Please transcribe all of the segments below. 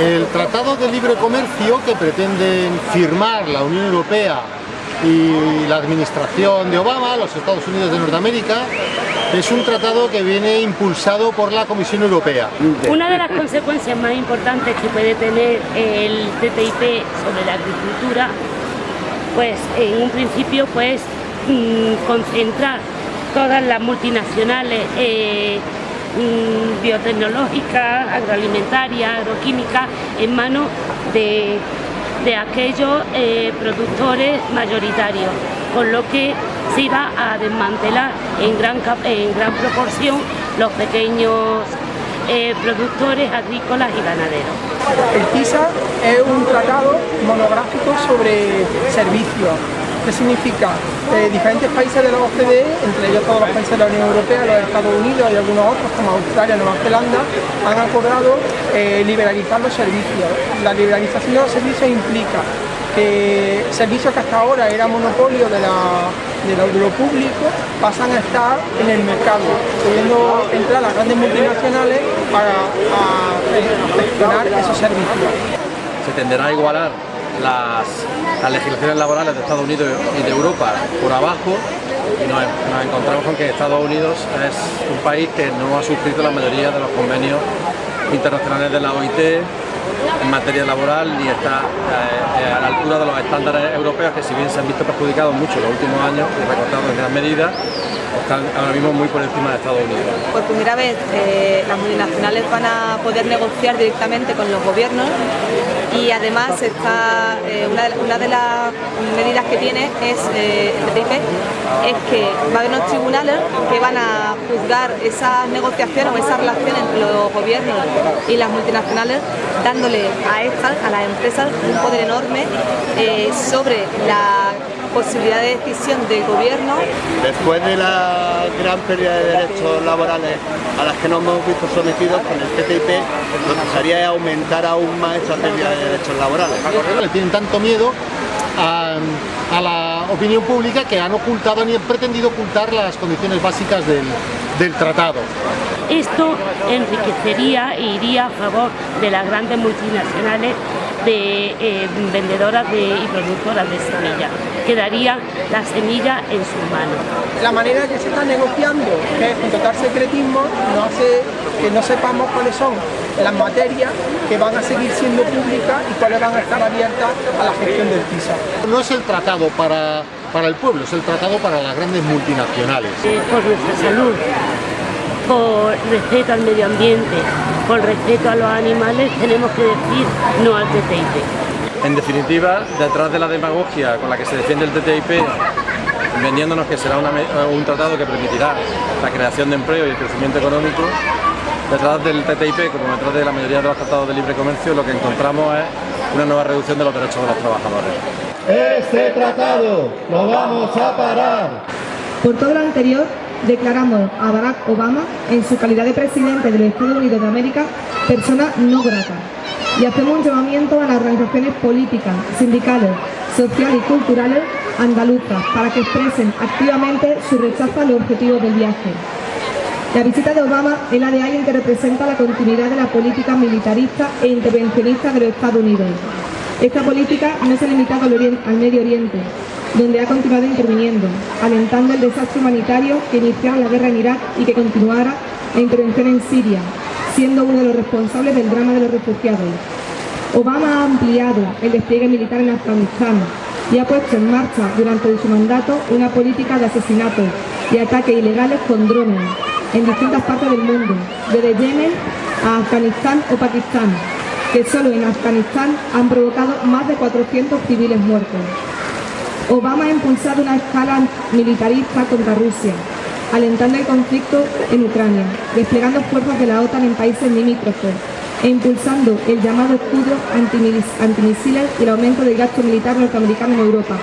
El Tratado de Libre Comercio que pretenden firmar la Unión Europea y la administración de Obama, los Estados Unidos de Norteamérica, es un tratado que viene impulsado por la Comisión Europea. Una de las consecuencias más importantes que puede tener el TTIP sobre la agricultura, pues en un principio pues mm, concentrar todas las multinacionales eh, mm, biotecnológicas, agroalimentarias, agroquímicas en manos de de aquellos eh, productores mayoritarios, con lo que se iba a desmantelar en gran, en gran proporción los pequeños eh, productores agrícolas y ganaderos. El TISA es un tratado monográfico sobre servicios ¿Qué significa? Eh, diferentes países de la OCDE, entre ellos todos los países de la Unión Europea, los Estados Unidos y algunos otros como Australia, Nueva Zelanda, han acordado eh, liberalizar los servicios. La liberalización de los servicios implica que servicios que hasta ahora eran monopolio de, lo público pasan a estar en el mercado, pudiendo entrar las grandes multinacionales para gestionar esos servicios. Se tenderá a igualar las, legislaciones laborales de Estados Unidos y de Europa por abajo y nos, encontramos con que Estados Unidos es un país que no ha suscrito la mayoría de los convenios internacionales de la OIT en materia laboral ni está eh, a la altura de los estándares europeos que si bien se han visto perjudicados mucho en los últimos años y recortados en gran medida, están ahora mismo muy por encima de Estados Unidos. Por primera vez eh, las multinacionales van a poder negociar directamente con los gobiernos y además está, eh, una, de, las medidas que tiene es eh, es que va a haber unos tribunales que van a juzgar esas negociaciones o esa relación entre los gobiernos y las multinacionales dándole a estas, a las empresas, un poder enorme sobre la posibilidad de decisión del gobierno. Después de la gran pérdida de derechos laborales a las que nos hemos visto sometidos con el TTIP, lo que sería aumentar aún más esa pérdida de derechos laborales. Le tienen tanto miedo a, la opinión pública que han ocultado ni han pretendido ocultar las condiciones básicas del, del tratado. Esto enriquecería e iría a favor de las grandes multinacionales de eh, vendedoras de, y productoras de semillas. Quedaría la semilla en sus manos. La manera que se está negociando, que es con total secretismo, no hace que no sepamos cuáles son las materias que van a seguir siendo públicas y cuáles van a estar abiertas a la gestión del TISA. No es el tratado para, para el pueblo, es el tratado para las grandes multinacionales. Eh, por nuestra salud, por respeto al medio ambiente, por respeto a los animales, tenemos que decir no al TTIP. En definitiva, detrás de la demagogia con la que se defiende el TTIP, vendiéndonos que será un tratado que permitirá la creación de empleo y el crecimiento económico, detrás del TTIP, como detrás de la mayoría de los tratados de libre comercio, lo que encontramos es una nueva reducción de los derechos de los trabajadores. Este tratado lo vamos a parar. Por todo lo anterior, declaramos a Barack Obama, en su calidad de presidente de los Estados Unidos de América, persona no grata. Y hacemos un llamamiento a las organizaciones políticas, sindicales, sociales y culturales andaluzas para que expresen activamente su rechazo a los objetivos del viaje. La visita de Obama es la de alguien que representa la continuidad de la política militarista e intervencionista de los Estados Unidos. Esta política no se ha limitado al Medio Oriente, donde ha continuado interviniendo, alentando el desastre humanitario que inició la guerra en Irak y que continuara la intervención en Siria, siendo uno de los responsables del drama de los refugiados. Obama ha ampliado el despliegue militar en Afganistán y ha puesto en marcha durante su mandato una política de asesinatos y ataques ilegales con drones en distintas partes del mundo, desde Yemen a Afganistán o Pakistán, que solo en Afganistán han provocado más de 400 civiles muertos. Obama ha impulsado una escala militarista contra Rusia, alentando el conflicto en Ucrania, desplegando fuerzas de la OTAN en países limítrofes e impulsando el llamado escudo antimisiles y el aumento del gasto militar norteamericano en Europa,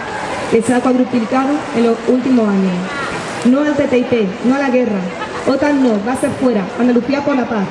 que se ha cuadruplicado en los últimos años. No al TTIP, no a la guerra. OTAN no, va a ser fuera, Andalucía por la paz.